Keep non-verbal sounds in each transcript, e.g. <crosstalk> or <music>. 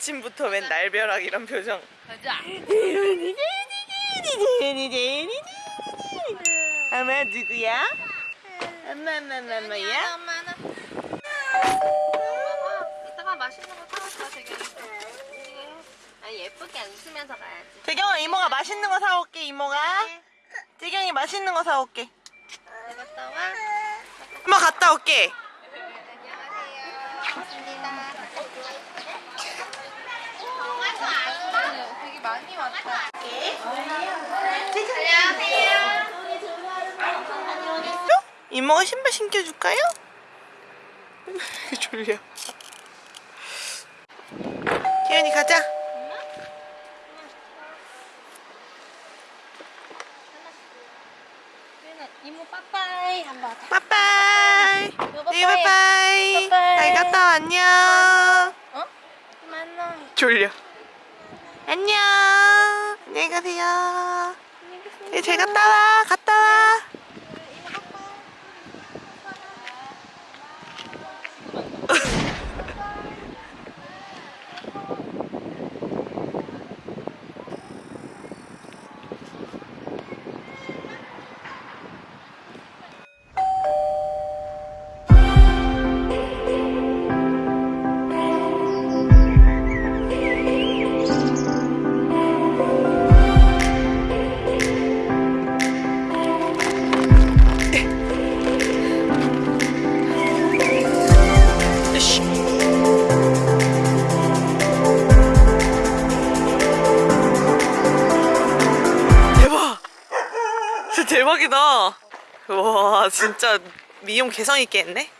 아침부터 웬 날벼락 이런 표정. 가자. 아마 누구야? 엄마 엄마 엄마 엄마야? 엄마는. 이따가 맛있는 거 사올까 되게. 아 예쁘게 웃으면서 가야지. 재경아 이모가 맛있는 거 사올게 이모가. 재경이 맛있는 거 사올게. 잘 갔다 와. 엄마 갔다 올게. 안녕하세요. 반갑습니다. 되게 많이 왔다. 이모가 신발 신겨줄까요? <laughs> 졸려. 기현이 가자. 이모 빠빠이 한번. 빠빠이. 네, 빠빠이. 잘 갔다 와, 안녕. 어? 만나. 졸려. 안녕. 안녕히 가세요. 네, 잘 갔다 와. 갔다 와. 대박이다. 와, 진짜 미용 개성 있게 했네.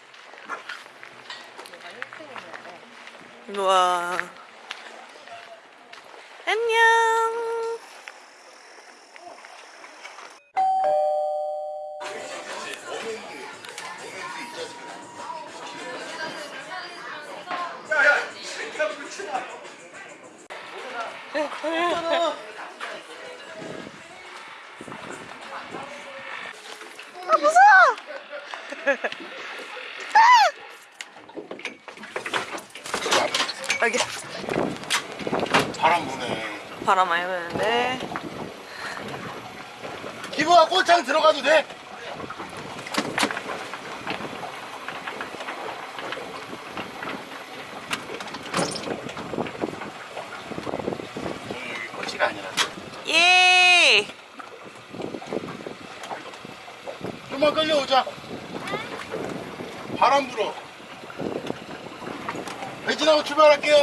우와. 안녕. 아, 무서워! 아! 여기 바람 부네. 바람 많이 부는데 기부가 꽃창 들어가도 돼? 여기 꽃이가 아니라 예! 좀만 끌려오자. 바람 불어. 배진하고 출발할게요.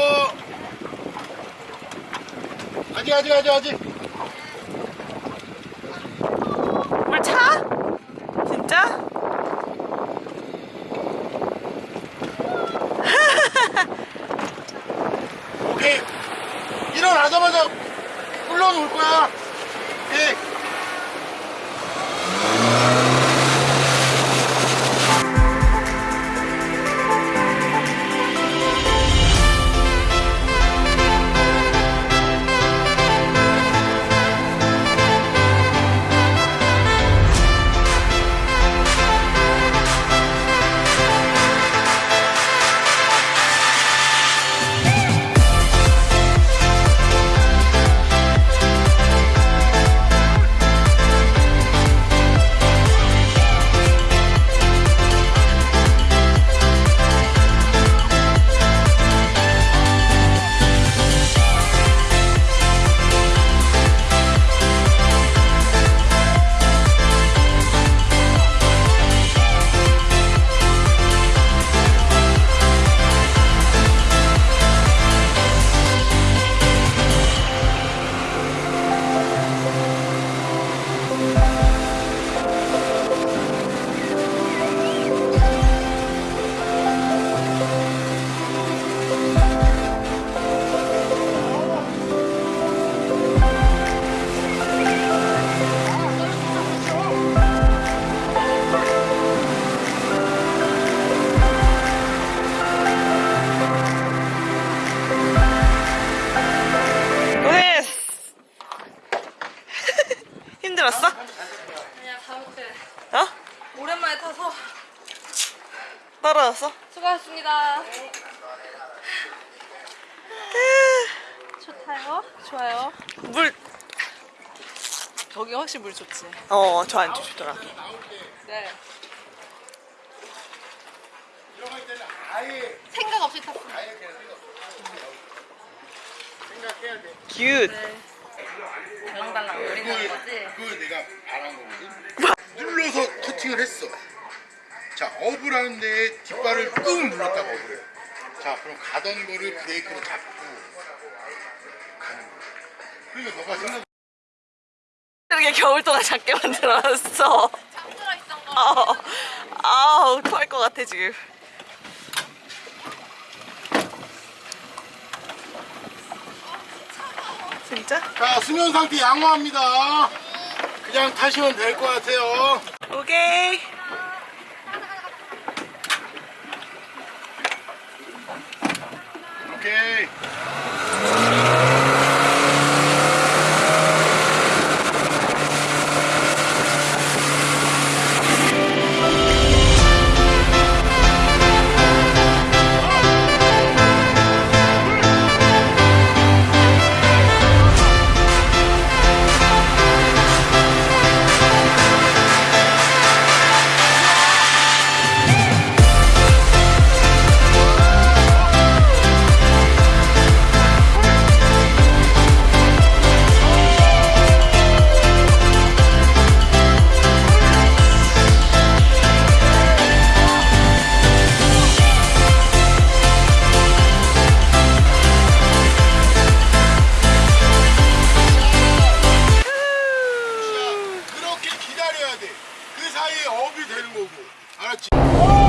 아직 아직 아직 아직. 물 차? 진짜? 오케이. 일어나자마자 흘러올 거야. 잘못해 어? 오랜만에 타서 떨어졌어? 수고하셨습니다 네. 좋다요? 좋아요 물 저기 훨씬 물 좋지? 어저안 좋더라 네 생각 없이 탔어 생각해야 돼 큐트 네. 달랑달랑 노린 거지? 그 내가 터칭을 했어. 자, 업을 하는데 뒷발을 꾹 눌렀다가 해. 자, 그럼 가던 거를 브레이크로 잡고 가는 거야. 그러니까 너가 생각 이렇게 겨울 동안 작게 만들어놨어. 창들어 있던 거. 어, 아우, 토할 것 같아, 지금. 진짜? 자, 수면 상태 양호합니다. 그냥 타시면 될 것 같아요. 오케 사이에 업이 되는 거고. 알았지?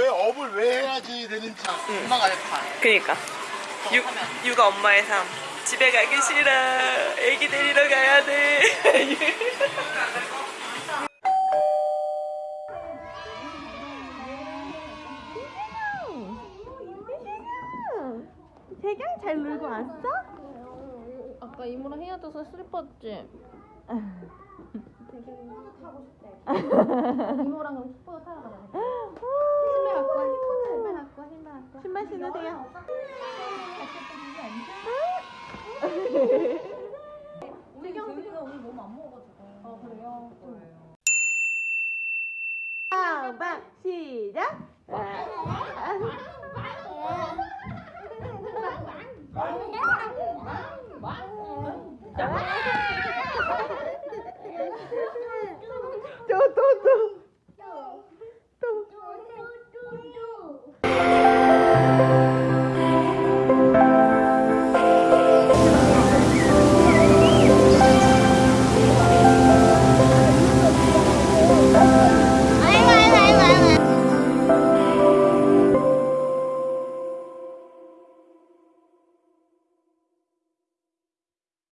왜 업을 왜 해야지 되는지 엄마가 내 파. 그니까. 육, 육아 엄마의 삶. 집에 가기 싫어. 애기 데리러 가야 돼. <laughs> 태경 잘 놀고 왔어? 아까 이모랑 헤어져서 슬펐지? <laughs> 이모랑 그럼 슈퍼 타러 가자. 신발 갖고 와. 신발 갖고 와. 신발 신발 신으세요. 태경 태경 오늘 너무 안 먹어가지고. 아 그래요? 빵빵 시작.